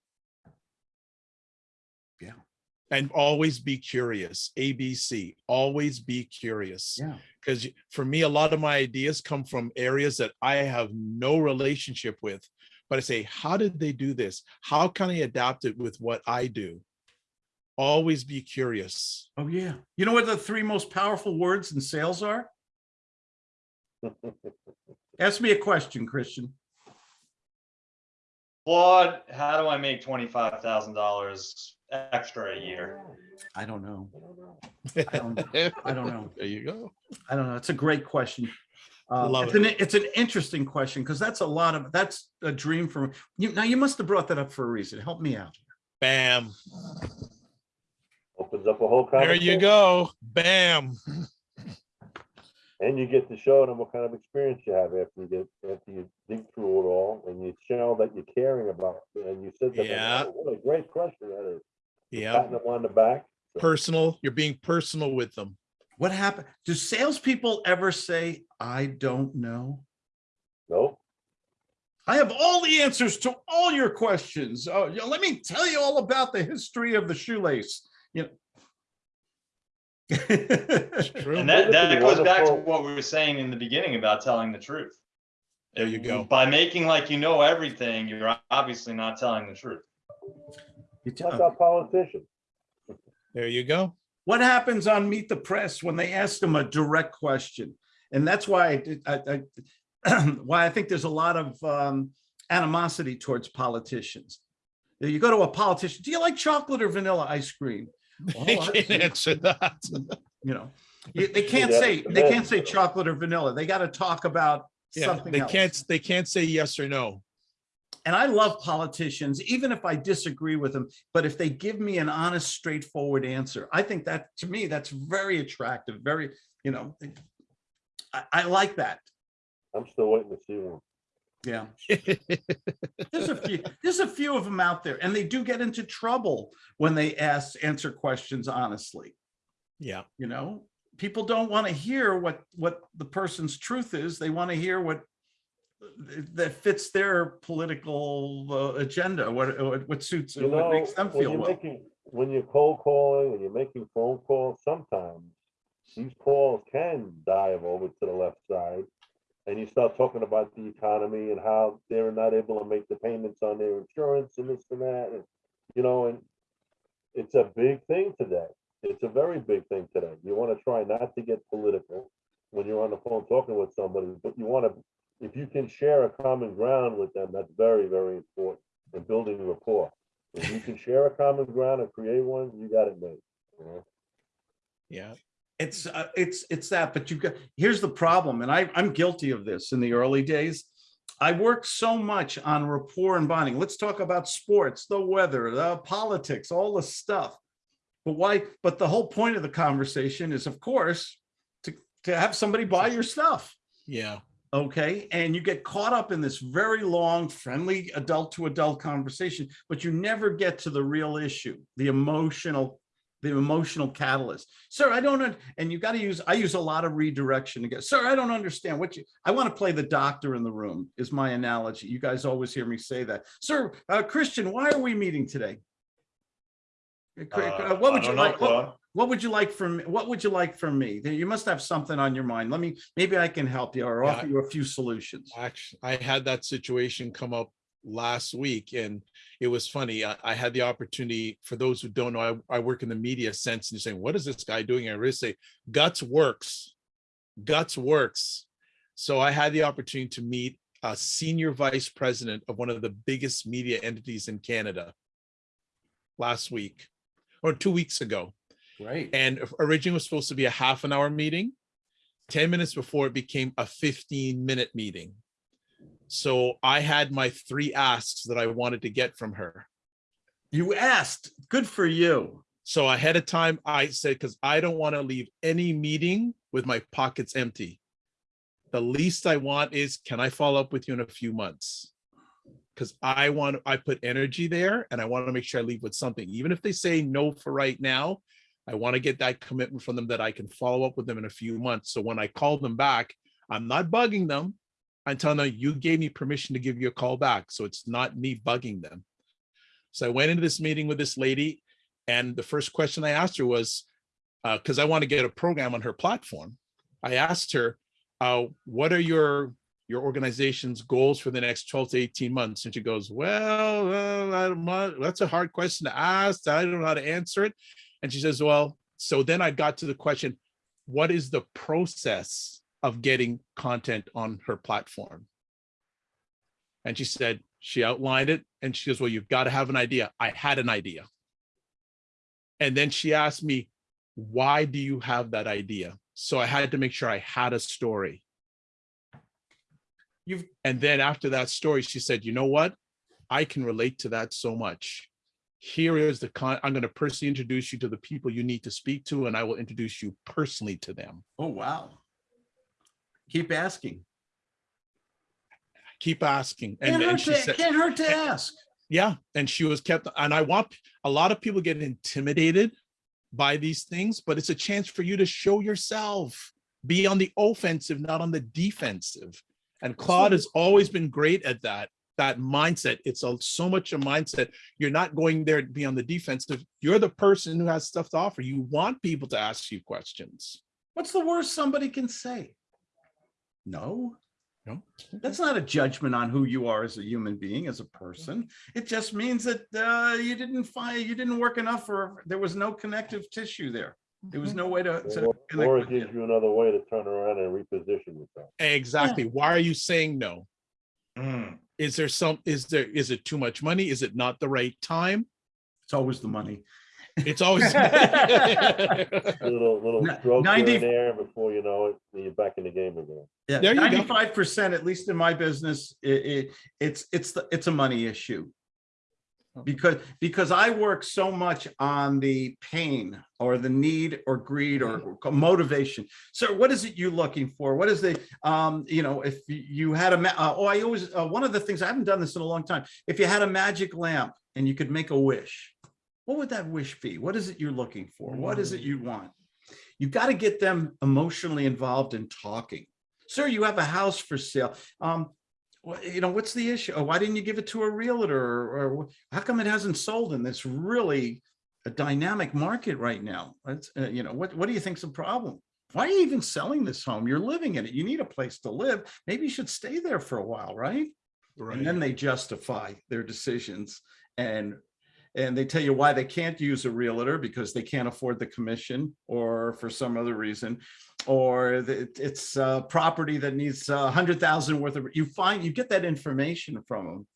[SPEAKER 2] Yeah.
[SPEAKER 1] And always be curious, ABC, always be curious.
[SPEAKER 2] Yeah.
[SPEAKER 1] Because for me, a lot of my ideas come from areas that I have no relationship with. But I say, how did they do this? How can I adapt it with what I do? Always be curious.
[SPEAKER 2] Oh, yeah. You know what the three most powerful words in sales are? [LAUGHS] Ask me a question, Christian.
[SPEAKER 4] Claude, how do I make twenty-five thousand dollars extra a year?
[SPEAKER 2] I don't know. I don't, I don't know. [LAUGHS]
[SPEAKER 1] There you go.
[SPEAKER 2] I don't know. It's a great question. Uh,
[SPEAKER 1] Love
[SPEAKER 2] it's an, it's an interesting question because that's a lot of, that's a dream for you. Now, you must have brought that up for a reason. Help me out.
[SPEAKER 1] Bam.
[SPEAKER 5] Opens up a whole
[SPEAKER 1] There
[SPEAKER 5] conversation.
[SPEAKER 1] you go. Bam.
[SPEAKER 5] And you get to show them what kind of experience you have after you get, after you dig through it all and you show that you're caring about. it, And you said, to them,
[SPEAKER 1] Yeah.
[SPEAKER 5] "Oh, what a great question that is.
[SPEAKER 1] Yeah.
[SPEAKER 5] Patting them on the back.
[SPEAKER 1] Personal. You're being personal with them.
[SPEAKER 2] What happened? Do salespeople ever say, I don't know?
[SPEAKER 5] Nope.
[SPEAKER 2] I have all the answers to all your questions. Oh, yeah, let me tell you all about the history of the shoelace, you know.
[SPEAKER 1] True.
[SPEAKER 4] And that, that
[SPEAKER 5] be
[SPEAKER 4] goes back to what we were saying in the beginning about telling the truth.
[SPEAKER 1] There you go.
[SPEAKER 4] By making like you know everything, you're obviously not telling the truth.
[SPEAKER 2] You tell-
[SPEAKER 5] That's our politicians.
[SPEAKER 1] There you go.
[SPEAKER 2] What happens on Meet the Press when they ask them a direct question? And that's why I, did- I, I, [CLEARS THROAT] why I think there's a lot of um, animosity towards politicians. You go to a politician, do you like chocolate or vanilla ice cream?
[SPEAKER 1] They
[SPEAKER 2] I
[SPEAKER 1] can't
[SPEAKER 2] see.
[SPEAKER 1] answer that. [LAUGHS]
[SPEAKER 2] You know, you- they can't
[SPEAKER 5] Yeah,
[SPEAKER 2] say, they
[SPEAKER 5] yeah.
[SPEAKER 2] can't say chocolate or vanilla. They got to talk about
[SPEAKER 1] Yeah,
[SPEAKER 2] something
[SPEAKER 1] they
[SPEAKER 2] else.
[SPEAKER 1] can't, they can't say yes or no.
[SPEAKER 2] And I love politicians, even if I disagree with them, but if they give me an honest, straightforward answer, I think that, to me, that's very attractive, very, you know, I, I like that.
[SPEAKER 5] I'm still waiting to see one.
[SPEAKER 2] Yeah. [LAUGHS] There's a few, there's a few of them out there and they do get into trouble when they ask, answer questions honestly.
[SPEAKER 1] Yeah,
[SPEAKER 2] You know, people don't want to hear what, what the person's truth is. They want to hear what that fits their political uh, agenda, what, what- what suits,
[SPEAKER 5] You
[SPEAKER 2] what makes them feel well.
[SPEAKER 5] making, when you're cold calling and you're making phone calls, sometimes these calls can dive over to the left side. And you start talking about the economy and how they're not able to make the payments on their insurance and this and that, and, you know, and it's a big thing today. It's a very big thing today. You want to try not to get political when you're on the phone talking with somebody, but you want to, if you can share a common ground with them, that's very, very important in building rapport. If you can share a common ground and create one, you got it made. you know?
[SPEAKER 1] yeah.
[SPEAKER 2] It's, uh, it's, it's that, but you've got, here's the problem, and I, I'm guilty of this in the early days. I worked so much on rapport and bonding. Let's talk about sports, the weather, the politics, all the stuff. But why, but the whole point of the conversation is, of course, to, to have somebody buy your stuff.
[SPEAKER 1] Yeah,
[SPEAKER 2] Okay, and you get caught up in this very long, friendly adult to adult conversation, but you never get to the real issue, the emotional, the emotional catalyst. Sir, I don't, and you got to use, I use a lot of redirection to get, sir, I don't understand what you, I want to play the doctor in the room is my analogy. You guys always hear me say that. Sir, uh, Christian, why are we meeting today? Uh,
[SPEAKER 4] Uh,
[SPEAKER 2] What would you
[SPEAKER 4] know,
[SPEAKER 2] like? what- what would you like from, what would you like from me? You must have something on your mind. Let me, maybe I can help you or
[SPEAKER 1] Yeah,
[SPEAKER 2] offer you a few solutions.
[SPEAKER 1] actually, I had that situation come up last week and it was funny. I, I had the opportunity, for those who don't know, I, I work in the media sense and you're saying, what is this guy doing? I really say, guts works, guts works. So I had the opportunity to meet a senior vice president of one of the biggest media entities in Canada last week or two weeks ago.
[SPEAKER 2] Right.
[SPEAKER 1] And originally was supposed to be a half an hour meeting. 10 minutes before it became a 15 minute meeting. So I had my three asks that I wanted to get from her.
[SPEAKER 2] You asked, good for you.
[SPEAKER 1] So ahead of time, I said, because I don't want to leave any meeting with my pockets empty. The least I want is, can I follow up with you in a few months? Because I want, I put energy there and I want to make sure I leave with something. Even if they say no for right now, I want to get that commitment from them that I can follow up with them in a few months. So when I call them back, I'm not bugging them. I'm telling them, you gave me permission to give you a call back. So it's not me bugging them. So I went into this meeting with this lady and the first question I asked her was, because I want to get a program on her platform. I asked her, uh, what are your your organization's goals for the next 12 to 18 months? And she goes, well, uh, that's a hard question to ask. I don't know how to answer it. And she says, well, so then I got to the question, what is the process of getting content on her platform? And she said, she outlined it and she goes, well, you've got to have an idea. I had an idea. And then she asked me, why do you have that idea? So I had to make sure I had a story.
[SPEAKER 2] You've-
[SPEAKER 1] And then after that story, she said, you know what? I can relate to that so much. Here is the con, I'm going to personally introduce you to the people you need to speak to, and I will introduce you personally to them.
[SPEAKER 2] Oh, wow. Keep asking.
[SPEAKER 1] Keep asking. And
[SPEAKER 2] Can't
[SPEAKER 1] then
[SPEAKER 2] hurt
[SPEAKER 1] she
[SPEAKER 2] to,
[SPEAKER 1] said,
[SPEAKER 2] can't hurt to eh, ask.
[SPEAKER 1] yeah, and she was kept, and I want, a lot of people get intimidated by these things, but it's a chance for you to show yourself. Be on the offensive, not on the defensive. And Claude has always been great at that, that mindset. It's a, so much a mindset. You're not going there to be on the defensive. You're the person who has stuff to offer. You want people to ask you questions.
[SPEAKER 2] What's the worst somebody can say? No.
[SPEAKER 1] No?
[SPEAKER 2] That's not a judgment on who you are as a human being, as a person. It just means that uh, you didn't find, you didn't work enough or there was no connective tissue there. There was no way to. to
[SPEAKER 5] Or
[SPEAKER 2] connect
[SPEAKER 5] or it gives you another way to turn around and reposition yourself.
[SPEAKER 1] Exactly. Why are you saying no?
[SPEAKER 4] Mm.
[SPEAKER 1] Is there some, is there, is it too much money? Is it not the right time?
[SPEAKER 2] It's always the money.
[SPEAKER 1] It's always. [LAUGHS] [LAUGHS]
[SPEAKER 5] Little, little stroke
[SPEAKER 2] 90
[SPEAKER 5] and there before you know it, you're back in the game again.
[SPEAKER 2] Yeah,
[SPEAKER 1] There you go.
[SPEAKER 2] ninety-five percent, at least in my business, it, it, it's, it's, the it's a money issue. Because, because I work so much on the pain or the need or greed or motivation. So what is it you're looking for? What is the, um, you know, if you had a, ma- uh, oh, I always, uh, one of the things, I haven't done this in a long time. If you had a magic lamp and you could make a wish, what would that wish be? What is it you're looking for? What is it you want? You've got to get them emotionally involved in talking. Sir, you have a house for sale. Um, well, you know, what's the issue? Oh, why didn't you give it to a realtor? Or, or how come it hasn't sold in this really a dynamic market right now? Uh, you know, what, what do you think's the problem? Why are you even selling this home? You're living in it. You need a place to live. Maybe you should stay there for a while, right? And then they justify their decisions and and they tell you why they can't use a realtor because they can't afford the commission or for some other reason or it's a property that needs a hundred thousand worth of you find you get that information from them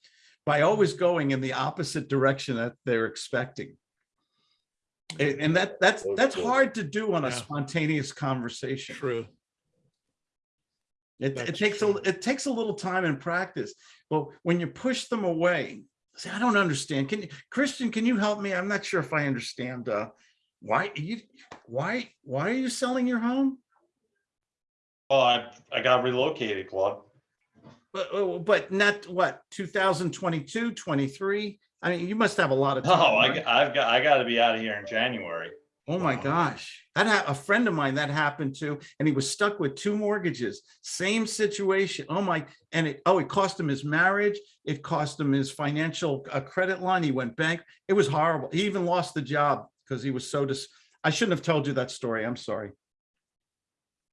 [SPEAKER 2] by always going in the opposite direction that they're expecting and and that that's that's hard to do on a
[SPEAKER 1] Yeah.
[SPEAKER 2] spontaneous conversation
[SPEAKER 1] True.
[SPEAKER 2] it, it
[SPEAKER 1] That's
[SPEAKER 2] takes a,
[SPEAKER 1] true.
[SPEAKER 2] it takes a little time and practice, but when you push them away, say, I don't understand. Can you, Christian, can you help me? I'm not sure if I understand, uh, why you, why, why are you selling your home?
[SPEAKER 4] Well, I, I got relocated, Claude.
[SPEAKER 2] But, oh, but not what, 2022, 23? I mean, you must have a lot of [LAUGHS]
[SPEAKER 4] No,
[SPEAKER 2] time.
[SPEAKER 4] I,
[SPEAKER 2] right?
[SPEAKER 4] I've got, I gotta be out of here in January.
[SPEAKER 2] Oh my
[SPEAKER 1] Wow.
[SPEAKER 2] gosh. That had a friend of mine that happened to, and he was stuck with two mortgages, same situation. Oh my, and it, oh, it cost him his marriage. It cost him his financial uh, credit line. He went bank. It was horrible. He even lost the job because he was so dis, I shouldn't have told you that story. I'm sorry.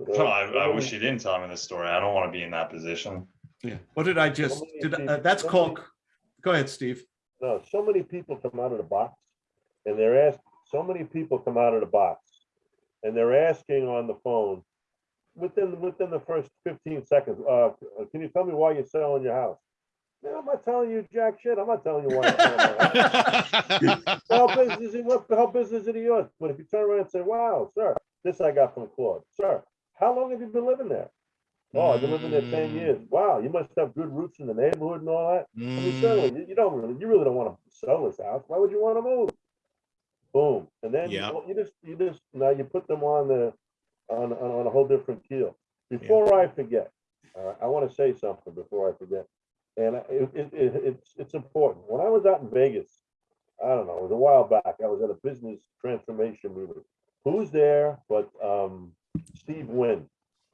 [SPEAKER 4] No, I, I wish you didn't tell me this story. I don't want to be in that position.
[SPEAKER 2] Yeah. What did I just,
[SPEAKER 5] many
[SPEAKER 2] did, uh, that's
[SPEAKER 5] so
[SPEAKER 2] called,
[SPEAKER 5] many-
[SPEAKER 2] go ahead, Steve.
[SPEAKER 5] No, so many people come out of the box and they're asked, so many people come out of the box and they're asking on the phone within, within the first fifteen seconds, uh, can you tell me why you're selling your house? Man, I'm not telling you jack shit. I'm not telling you why. I'm selling my house. [LAUGHS] How business, is- what hell business is it yours? But if you turn around and say, wow, sir, this I got from Claude, sir, how long have you been living there? Oh, I've been living there ten
[SPEAKER 1] Mm.
[SPEAKER 5] years. Wow, you must have good roots in the neighborhood and all that. I mean,
[SPEAKER 1] Mm,
[SPEAKER 5] certainly, you, you don't really, you really don't want to sell this house. Why would you want to move? Boom, and then you,
[SPEAKER 1] Yeah.
[SPEAKER 5] you just, you just, now you put them on the, on, on, on a whole different keel. Before I forget, uh, I want to say something before I forget. And I- it, it, it, it's, it's important. When I was out in Vegas, I don't know, it was a while back, I was at a business transformation meeting. Who's there but, um, Steve Wynn,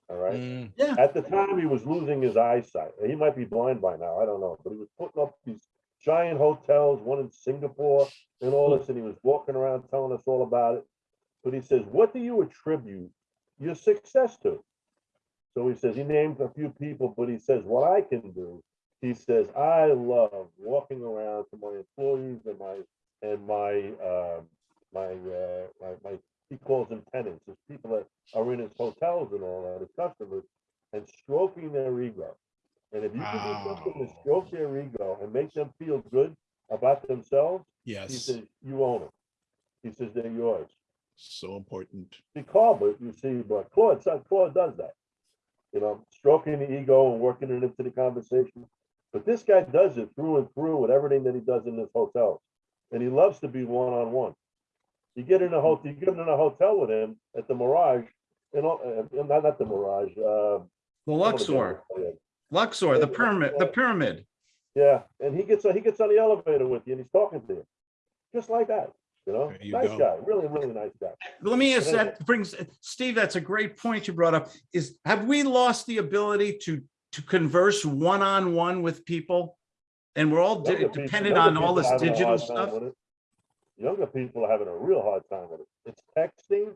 [SPEAKER 5] all right?
[SPEAKER 1] mm,
[SPEAKER 2] Yeah.
[SPEAKER 5] At the time, he was losing his eyesight. He might be blind by now. I don't know, but he was putting up these giant hotels, one in Singapore and all this, and he was walking around telling us all about it. But he says, what do you attribute your success to? So he says, he named a few people, but he says, what I can do, he says, I love walking around to my employees and my, and my, uh, my, uh, my, my, he calls them tenants, his people that are in his hotels and all that, his customers, and stroking their ego. And if you can do something to stroke their ego and make them feel good about themselves, he
[SPEAKER 1] yes,
[SPEAKER 5] says, you own them. He says, they're yours.
[SPEAKER 1] so important.
[SPEAKER 5] See, Carl, but you see, but Claude, son, Claude does that. you know, stroking the ego and working it into the conversation. But this guy does it through and through with everything that he does in this hotel. And he loves to be one-on-one. You get in a hotel, you get in a hotel with him at the Mirage, you know, uh, not, not the Mirage, uh.
[SPEAKER 2] The
[SPEAKER 5] one of the
[SPEAKER 2] Luxor,
[SPEAKER 5] buildings,
[SPEAKER 2] Luxor, the pyramid, the pyramid.
[SPEAKER 5] Yeah, and he gets, he gets on the elevator with you and he's talking to you. Just like that, you know?
[SPEAKER 1] You
[SPEAKER 5] Nice
[SPEAKER 1] go.
[SPEAKER 5] guy, really, really nice guy.
[SPEAKER 2] Let me ask, that brings, Steve, that's a great point you brought up, is, have we lost the ability to, to converse one-on-one with people? And we're all de-
[SPEAKER 5] Younger
[SPEAKER 2] dependent
[SPEAKER 5] younger
[SPEAKER 2] on all this digital stuff?
[SPEAKER 5] Younger people are having a real hard time with it. It's texting.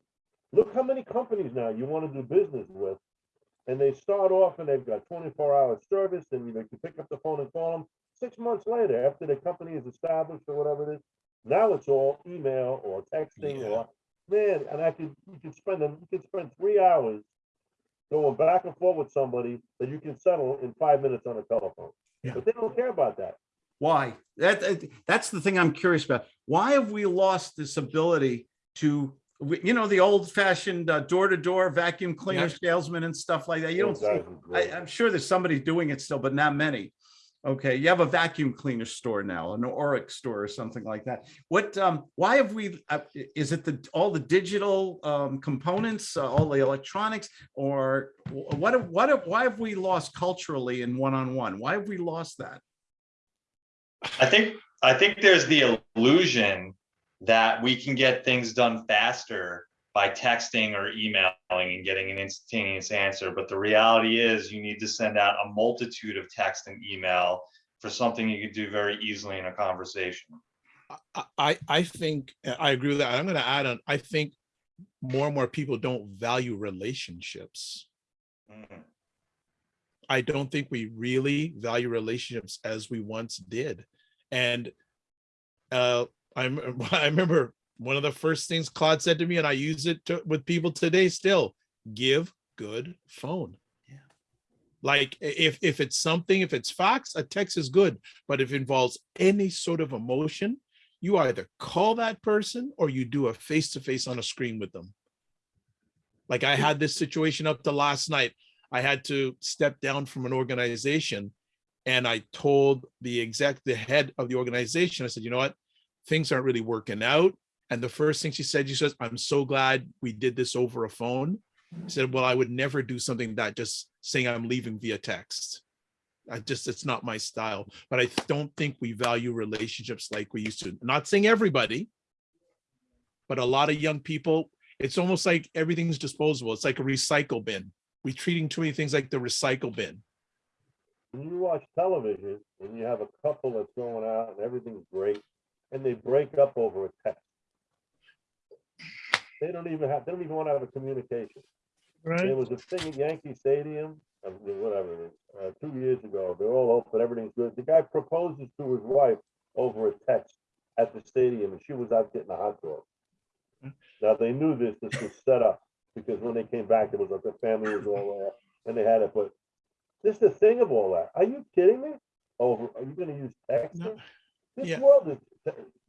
[SPEAKER 5] Look how many companies now you want to do business with. And they start off and they've got twenty-four hour service and you know, you pick up the phone and call them. Six months later, after the company is established or whatever it is, now it's all email or texting or, man, and I could, you can spend, them. you can spend three hours going back and forth with somebody that you can settle in five minutes on a telephone.
[SPEAKER 1] Yeah.
[SPEAKER 5] But they don't care about that.
[SPEAKER 2] Why? That, that- that's the thing I'm curious about. Why have we lost this ability to, we- you know, the old fashioned uh, door-to-door vacuum cleaner salesman and stuff like that? You don't
[SPEAKER 5] Those
[SPEAKER 2] see, I, I'm sure there's somebody doing it still, but not many. Okay, you have a vacuum cleaner store now, an Oreck store or something like that. What, um, why have we, uh, is it the, all the digital, um, components, uh, all the electronics? Or what, have- what, have- why have we lost culturally in one-on-one? Why have we lost that?
[SPEAKER 4] I think, I think there's the illusion that we can get things done faster by texting or emailing and getting an instantaneous answer. But the reality is you need to send out a multitude of text and email for something you could do very easily in a conversation.
[SPEAKER 1] I- I, think, I agree with that. I'm gonna add on, I think more and more people don't value relationships.
[SPEAKER 4] Mm.
[SPEAKER 1] I don't think we really value relationships as we once did. And uh, I, [LAUGHS] I remember one of the first things Claude said to me, and I use it to, with people today still, give good phone.
[SPEAKER 2] Yeah.
[SPEAKER 1] Like if, if it's something, if it's facts, a text is good, but if it involves any sort of emotion, you either call that person or you do a face-to-face on a screen with them. Like I had this situation up to last night. I had to step down from an organization and I told the exec, the head of the organization, I said, you know what? Things aren't really working out. And the first thing she said, she says, I'm so glad we did this over a phone. I said, well, I would never do something that just saying I'm leaving via text. I just, it's not my style, but I don't think we value relationships like we used to. Not saying everybody, but a lot of young people, it's almost like everything's disposable. It's like a recycle bin. We're treating too many things like the recycle bin.
[SPEAKER 5] when you watch television and you have a couple that's going out and everything's great, and they break up over a text. They don't even have, they don't even want to have a communication. Right. There was a thing at Yankee Stadium, whatever, is, uh, two years ago, they're all open, everything's good. The guy proposes to his wife over a text at the stadium, and she was out getting a hot dog. Now, they knew this, this was set up, because when they came back, it was like the family was all there, and they had it, but this is the thing of all that. Are you kidding me? Over, are you gonna use texting? This
[SPEAKER 1] Yeah.
[SPEAKER 5] world is,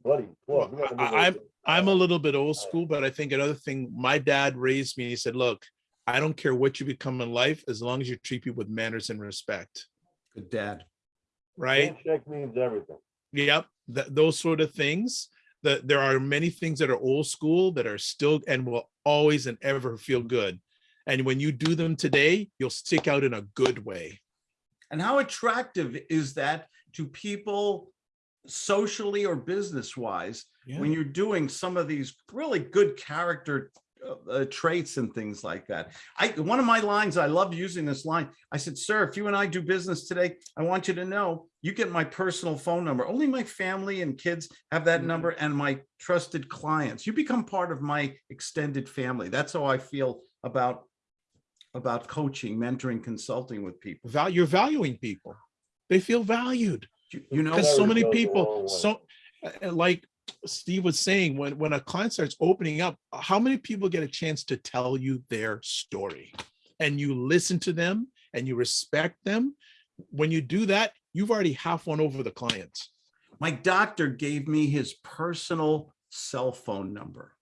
[SPEAKER 5] buddy.
[SPEAKER 1] Well,
[SPEAKER 5] Claude, we gotta
[SPEAKER 1] I-
[SPEAKER 5] move on.
[SPEAKER 1] I'm a little bit old school, but I think another thing, my dad raised me, he said, look, I don't care what you become in life, as long as you treat people with manners and respect,
[SPEAKER 2] Good dad.
[SPEAKER 1] right?
[SPEAKER 5] Handshake means everything.
[SPEAKER 1] Yep, th- those sort of things. That there are many things that are old school that are still and will always and ever feel good. And when you do them today, you'll stick out in a good way.
[SPEAKER 2] And how attractive is that to people socially or business wise when you're doing some of these really good character uh, uh, traits and things like that. I, one of my lines, I love using this line. I said, sir, if you and I do business today, I want you to know, you get my personal phone number. Only my family and kids have that
[SPEAKER 1] Mhm.
[SPEAKER 2] number and my trusted clients. You become part of my extended family. That's how I feel about about coaching, mentoring, consulting with people.
[SPEAKER 1] Val, you're valuing people. They feel valued.
[SPEAKER 2] You, you know,
[SPEAKER 1] so many people, so uh, uh, like Steve was saying, when when a client starts opening up, how many people get a chance to tell you their story? And you listen to them and you respect them. When you do that, you've already half won over the client.
[SPEAKER 2] My doctor gave me his personal cell phone number.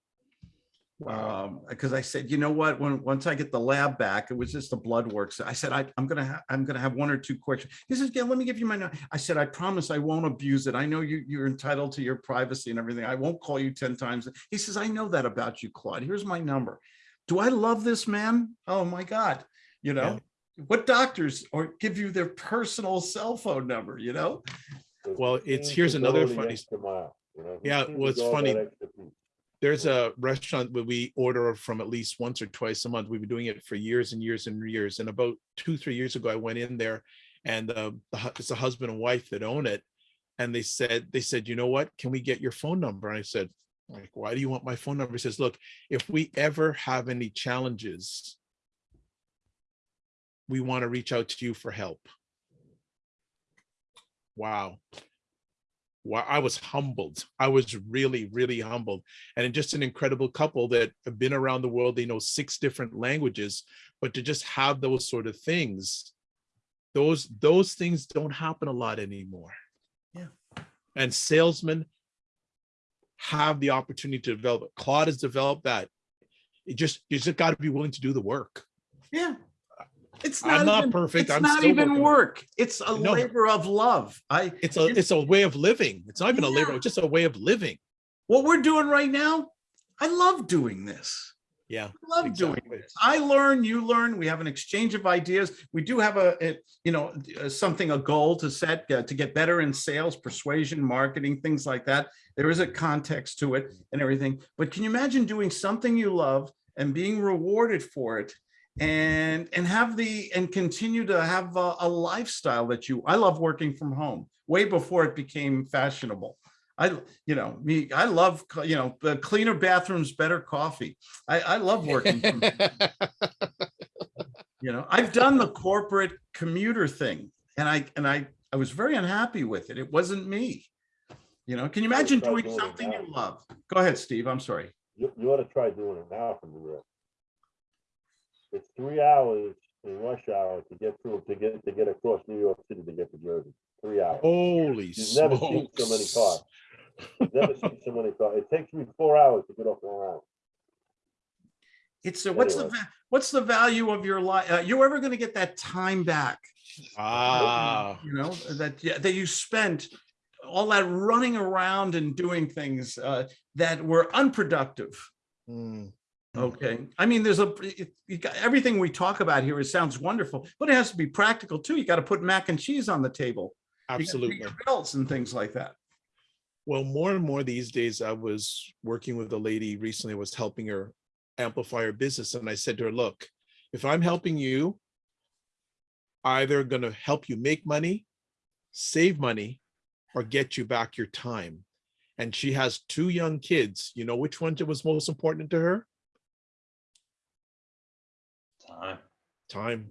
[SPEAKER 1] Wow.
[SPEAKER 2] Um, because I said, you know what, when, once I get the lab back, it was just the blood works. I said, I, I'm gonna, I'm gonna have one or two questions. He says, yeah, let me give you my, nu-" I said, I promise I won't abuse it. I know you, you're entitled to your privacy and everything. I won't call you ten times. He says, I know that about you, Claude. Here's my number. Do I love this man? Oh my God, you know? What doctors or give you their personal cell phone number, you know?
[SPEAKER 1] Well, it's- here's another funny-
[SPEAKER 5] mile, you know,
[SPEAKER 1] Yeah,
[SPEAKER 5] seems
[SPEAKER 1] well, it's funny. There's a restaurant where we order from at least once or twice a month. We've been doing it for years and years and years. And about two, three years ago, I went in there and uh, it's a husband and wife that own it. And they said, they said, you know what? Can we get your phone number? And I said, like, why do you want my phone number? He says, look, if we ever have any challenges, we want to reach out to you for help. Wow. Wow, I was humbled. I was really, really humbled. And just an incredible couple that have been around the world. They know six different languages, but to just have those sort of things, those those things don't happen a lot anymore.
[SPEAKER 2] Yeah.
[SPEAKER 1] And salesmen have the opportunity to develop it. Claude has developed that. It just you just got to be willing to do the work.
[SPEAKER 2] Yeah. It's
[SPEAKER 1] I'm
[SPEAKER 2] not,
[SPEAKER 1] not
[SPEAKER 2] even,
[SPEAKER 1] perfect.
[SPEAKER 2] It's
[SPEAKER 1] I'm
[SPEAKER 2] not
[SPEAKER 1] still
[SPEAKER 2] even
[SPEAKER 1] working.
[SPEAKER 2] work. It's a
[SPEAKER 1] No.
[SPEAKER 2] labor of love. I
[SPEAKER 1] It's a it's a way of living. It's not even a labor, it's just a way of living.
[SPEAKER 2] what we're doing right now, I love doing this.
[SPEAKER 1] Yeah.
[SPEAKER 2] I love doing this. I learn, you learn. We have an exchange of ideas. We do have a, a, you know, uh, something, a goal to set uh, to get better in sales, persuasion, marketing, things like that. There is a context to it and everything. But can you imagine doing something you love and being rewarded for it? And and have the and continue to have a, a lifestyle that you I love working from home way before it became fashionable. I, you know, me, I love, you know, the cleaner bathrooms, better coffee. I, I love working from [LAUGHS] you know i've done the corporate commuter thing and i and i i was very unhappy with it it wasn't me you know can you imagine doing something you love go ahead steve i'm sorry
[SPEAKER 5] You, you ought to try doing it now from the. It's three hours in rush hour to get through, to get, to get across New York City to get to Jersey. Three hours.
[SPEAKER 1] Holy
[SPEAKER 5] You've never seen so many cars. You've Never seen so many cars. It takes me four hours to get off Long Island.
[SPEAKER 2] it's a, what's the
[SPEAKER 5] Anyway.
[SPEAKER 2] va- what's the value of your life uh, you're ever going to get that time back
[SPEAKER 1] Ah,
[SPEAKER 2] you know that yeah, that you spent all that running around and doing things uh, that were unproductive
[SPEAKER 1] mm,
[SPEAKER 2] Okay, I mean, there's a, you got, everything we talk about here, it sounds wonderful, but it has to be practical too. You got to put mac and cheese on the table. You gotta pay
[SPEAKER 1] absolutely.
[SPEAKER 2] Bills and things like that.
[SPEAKER 1] Well, more and more these days, I was working with a lady recently, I was helping her amplify her business. And I said to her, look, if I'm helping you, either gonna help you make money, save money, or get you back your time. And she has two young kids. You know which one was most important to her?
[SPEAKER 4] Time.
[SPEAKER 1] Time.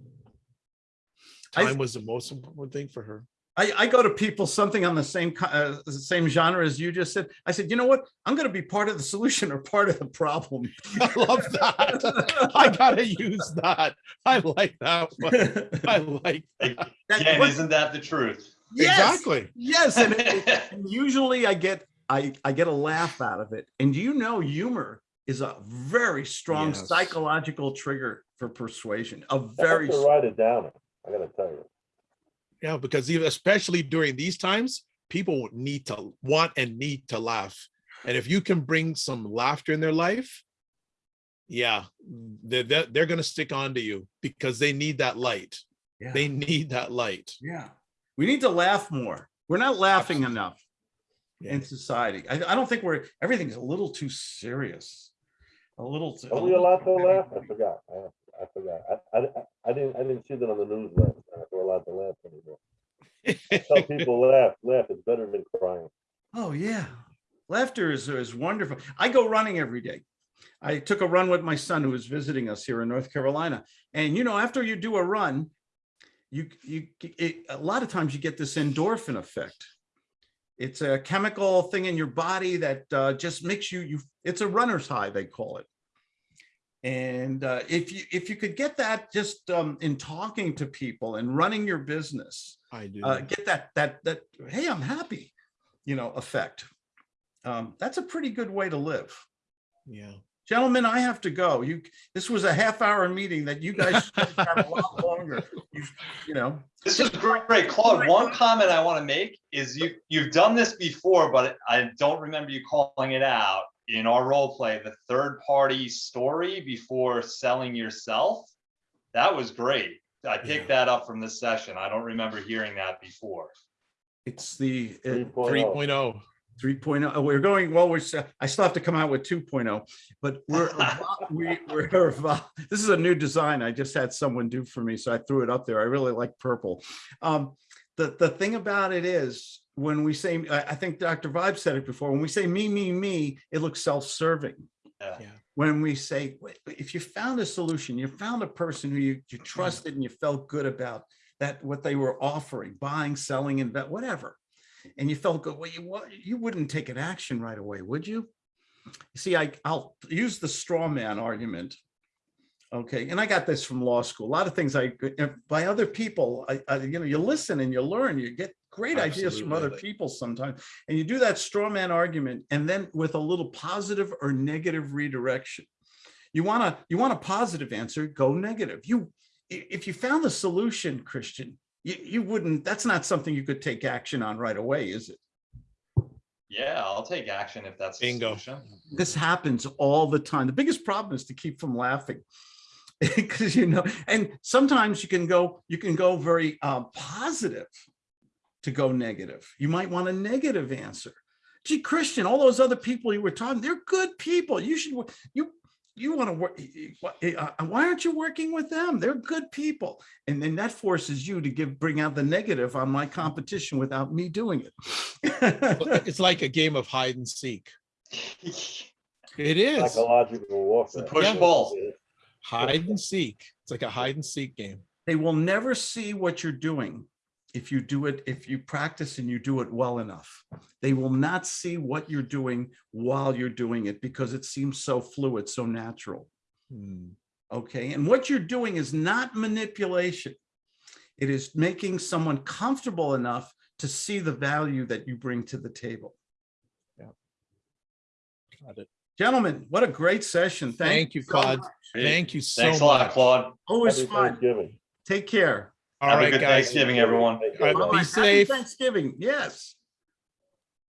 [SPEAKER 2] I-
[SPEAKER 1] was the most important thing for her.
[SPEAKER 2] I, I go to people, something on the same, uh, the same genre as you just said. I said, you know what? I'm going to be part of the solution or part of the problem. [LAUGHS]
[SPEAKER 1] I love that. I gotta use that. I like that one. I like [LAUGHS] that.
[SPEAKER 2] That-
[SPEAKER 4] Again,
[SPEAKER 2] what-
[SPEAKER 4] isn't that the truth?
[SPEAKER 2] Yes,
[SPEAKER 1] Exactly.
[SPEAKER 2] Yes, and it- [LAUGHS] and usually I get, I, I get a laugh out of it. And you know, humor is a very strong
[SPEAKER 1] Yes.
[SPEAKER 2] psychological trigger for persuasion, A very.
[SPEAKER 5] have to write it down. I gotta tell you.
[SPEAKER 1] Yeah, because even especially during these times, people need to want and need to laugh. And if you can bring some laughter in their life, yeah, they're, they're, they're gonna stick on to you because they need that light.
[SPEAKER 2] Yeah.
[SPEAKER 1] They need that light.
[SPEAKER 2] Yeah. We need to laugh more. We're not laughing enough
[SPEAKER 1] Yeah.
[SPEAKER 2] in society. I, I don't think we're, everything's a little too serious. A little. too-
[SPEAKER 5] Are we allowed to laugh? I forgot. I, I forgot. I, I, I didn't, I didn't see that on the news last night. We're allowed to laugh anymore. Tell people laugh, laugh. It's better than crying.
[SPEAKER 2] Oh, yeah. Laughter is, is wonderful. I go running every day. I took a run with my son who was visiting us here in North Carolina. And you know, after you do a run, you, you, it, a lot of times you get this endorphin effect. It's a chemical thing in your body that uh, just makes you, you, it's a runner's high, they call it. And uh, if you, if you could get that just um, in talking to people and running your business,
[SPEAKER 1] I do.
[SPEAKER 2] uh, get that that that hey i'm happy you know effect um that's a pretty good way to live
[SPEAKER 1] Yeah.
[SPEAKER 2] Gentlemen, I have to go. You, this was a half hour meeting that you guys have had a lot [LAUGHS] longer. You you know,
[SPEAKER 4] This is great. Claude, one comment I want to make is you, you've done this before, but I don't remember you calling it out. In our role play, the third party story before selling yourself. That was great. I picked that up from this session. I don't remember hearing that before.
[SPEAKER 2] it's the uh,
[SPEAKER 5] 3.0.
[SPEAKER 1] Three oh.
[SPEAKER 2] 3.0. Oh, We're going, well, we're, i still have to come out with 2.0, but we're, [LAUGHS] we, we're, this is a new design I just had someone do for me, so I threw it up there. I really like purple. Um, the, the thing about it is, when we say, I, I think Dr. Vibe said it before, when we say me, me, me, it looks self-serving.
[SPEAKER 4] Yeah.
[SPEAKER 1] Yeah.
[SPEAKER 2] When we say, if you found a solution, you found a person who you, you mm. trusted and you felt good about that, what they were offering, buying, selling, and whatever and you felt good, well, you, you wouldn't take an action right away, would you? See, I, I'll use the straw man argument. Okay, and I got this from law school. A lot of things I, by other people, I, I, you know, you listen and you learn, you get great ideas from other people sometimes. And you do that straw man argument and then with a little positive or negative redirection. You want to, you want a positive answer, go negative. You, if you found the solution, Christian, you, you wouldn't, that's not something you could take action on right away, is it?
[SPEAKER 4] Yeah, I'll take action if that's. the
[SPEAKER 1] Bingo.
[SPEAKER 4] solution.
[SPEAKER 2] This happens all the time. The biggest problem is to keep from laughing. [LAUGHS] Because you know, and sometimes you can go, you can go very uh, positive to go negative. You might want a negative answer. Gee, Christian, all those other people you were talking, they're good people. You should, you, you want to work. Why aren't you working with them? They're good people. And then that forces you to give, bring out the negative on my competition without me doing it.
[SPEAKER 1] It's like a game of hide and seek. [LAUGHS] It is
[SPEAKER 5] Psychological warfare.
[SPEAKER 4] push
[SPEAKER 1] Yeah.
[SPEAKER 4] pull.
[SPEAKER 1] Hide and seek. It's like a hide and seek game.
[SPEAKER 2] they will never see what you're doing if you do it, if you practice and you do it well enough. They will not see what you're doing while you're doing it because it seems so fluid, so natural.
[SPEAKER 1] Hmm.
[SPEAKER 2] Okay, and what you're doing is not manipulation. It is making someone comfortable enough to see the value that you bring to the table.
[SPEAKER 1] Yeah, got it.
[SPEAKER 2] Gentlemen, what a great session.
[SPEAKER 1] Thank you,
[SPEAKER 2] so
[SPEAKER 1] Claude.
[SPEAKER 2] much.
[SPEAKER 1] Thank you so
[SPEAKER 4] Thanks a lot,
[SPEAKER 1] much.
[SPEAKER 4] Claude.
[SPEAKER 2] Always
[SPEAKER 5] Happy
[SPEAKER 2] fun.
[SPEAKER 5] Thanksgiving.
[SPEAKER 2] Take care.
[SPEAKER 1] All
[SPEAKER 4] Have a
[SPEAKER 1] right,
[SPEAKER 4] good
[SPEAKER 1] guys.
[SPEAKER 4] Thanksgiving, everyone.
[SPEAKER 5] Take
[SPEAKER 1] All
[SPEAKER 5] care,
[SPEAKER 1] be
[SPEAKER 2] Happy
[SPEAKER 1] safe.
[SPEAKER 2] Thanksgiving. Yes.